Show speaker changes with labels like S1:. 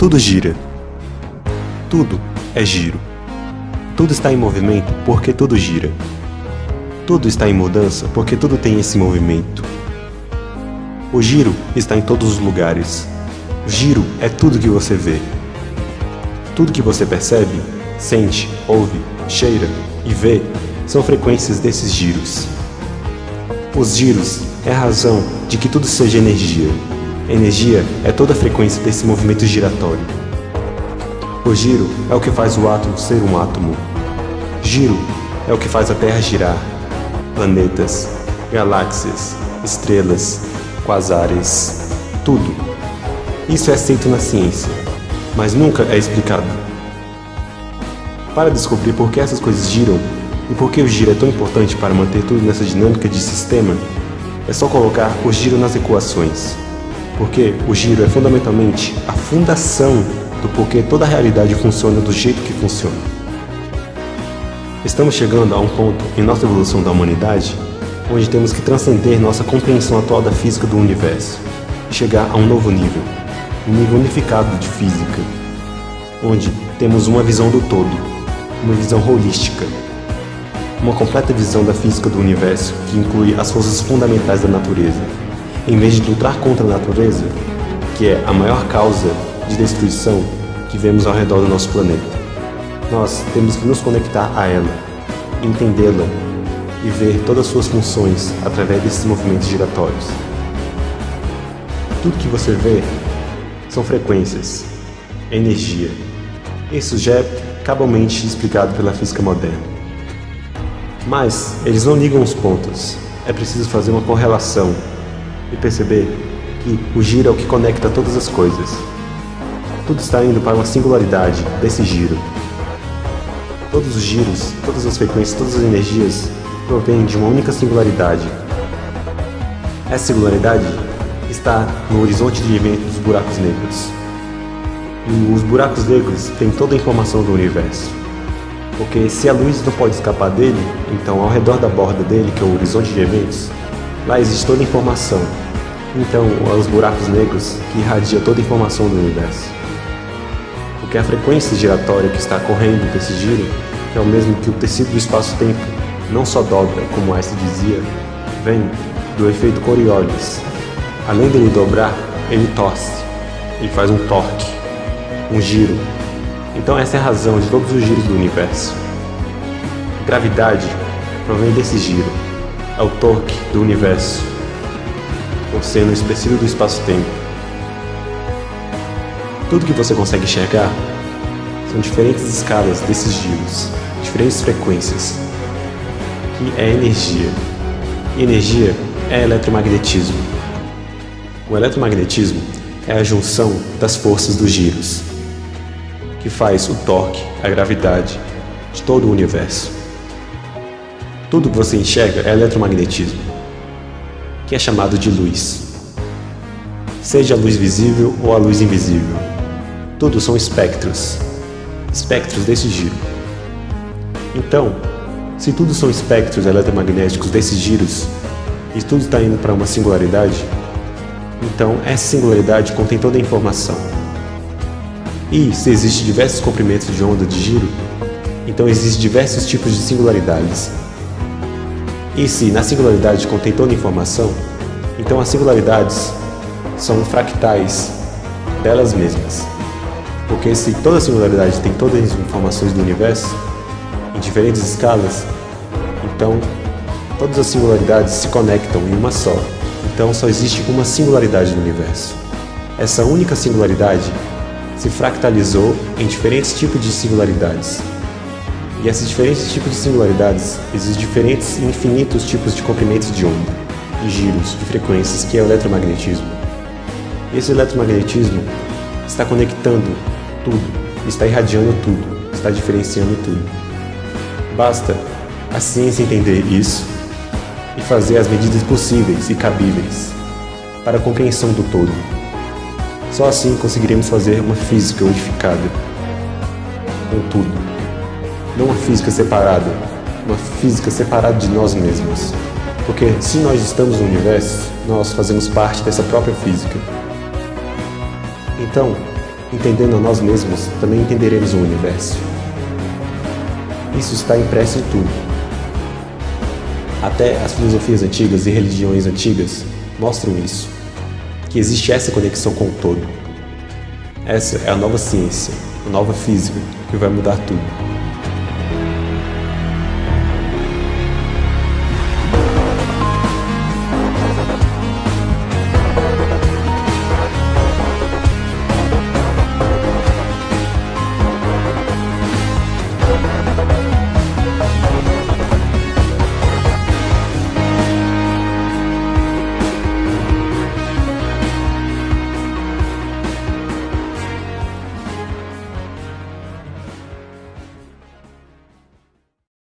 S1: Tudo gira. Tudo é giro. Tudo está em movimento porque tudo gira. Tudo está em mudança porque tudo tem esse movimento. O giro está em todos os lugares. O giro é tudo que você vê. Tudo que você percebe, sente, ouve, cheira e vê são frequências desses giros. Os giros é a razão de que tudo seja energia. Energia é toda a frequência desse movimento giratório. O giro é o que faz o átomo ser um átomo. Giro é o que faz a Terra girar. Planetas, galáxias, estrelas, quasares, tudo. Isso é aceito na ciência, mas nunca é explicado. Para descobrir por que essas coisas giram e por que o giro é tão importante para manter tudo nessa dinâmica de sistema, é só colocar o giro nas equações porque o giro é fundamentalmente a fundação do porquê toda a realidade funciona do jeito que funciona. Estamos chegando a um ponto em nossa evolução da humanidade onde temos que transcender nossa compreensão atual da física do universo e chegar a um novo nível, um nível unificado de física, onde temos uma visão do todo, uma visão holística, uma completa visão da física do universo que inclui as forças fundamentais da natureza, em vez de lutar contra a natureza, que é a maior causa de destruição que vemos ao redor do nosso planeta. Nós temos que nos conectar a ela, entendê-la e ver todas as suas funções através desses movimentos giratórios. Tudo que você vê são frequências, energia. Isso já é cabalmente explicado pela física moderna. Mas eles não ligam os pontos. É preciso fazer uma correlação e perceber que o giro é o que conecta todas as coisas. Tudo está indo para uma singularidade desse giro. Todos os giros, todas as frequências, todas as energias provêm de uma única singularidade. Essa singularidade está no horizonte de evento dos buracos negros. E os buracos negros têm toda a informação do universo. Porque se a luz não pode escapar dele, então ao redor da borda dele, que é o horizonte de eventos, Lá existe toda a informação. Então, os buracos negros que irradiam toda a informação do universo. Porque a frequência giratória que está correndo desse giro, que é o mesmo que o tecido do espaço-tempo, não só dobra, como Einstein dizia, vem do efeito Coriolis. Além dele dobrar, ele torce, ele faz um torque, um giro. Então essa é a razão de todos os giros do universo. Gravidade provém desse giro é o torque do universo, o seno expressivo do espaço-tempo. Tudo que você consegue enxergar são diferentes escalas desses giros, diferentes frequências, que é energia. E energia é eletromagnetismo. O eletromagnetismo é a junção das forças dos giros, que faz o torque, a gravidade de todo o universo. Tudo que você enxerga é eletromagnetismo, que é chamado de luz. Seja a luz visível ou a luz invisível. Tudo são espectros, espectros desse giro. Então, se tudo são espectros eletromagnéticos desses giros, e tudo está indo para uma singularidade, então essa singularidade contém toda a informação. E se existem diversos comprimentos de onda de giro, então existem diversos tipos de singularidades, e se na singularidade contém toda a informação, então as singularidades são fractais delas mesmas. Porque se toda singularidade tem todas as informações do universo, em diferentes escalas, então todas as singularidades se conectam em uma só. Então só existe uma singularidade no universo. Essa única singularidade se fractalizou em diferentes tipos de singularidades. E esses diferentes tipos de singularidades existem diferentes e infinitos tipos de comprimentos de onda, de giros, de frequências, que é o eletromagnetismo. Esse eletromagnetismo está conectando tudo, está irradiando tudo, está diferenciando tudo. Basta a ciência entender isso e fazer as medidas possíveis e cabíveis para a compreensão do todo. Só assim conseguiremos fazer uma física unificada com tudo não uma física separada, uma física separada de nós mesmos. Porque se nós estamos no universo, nós fazemos parte dessa própria física. Então, Entendendo a nós mesmos, também entenderemos o universo. Isso está impresso em tudo. Até as filosofias antigas e religiões antigas mostram isso, que existe essa conexão com o todo. Essa é a nova ciência, a nova física, que vai mudar tudo.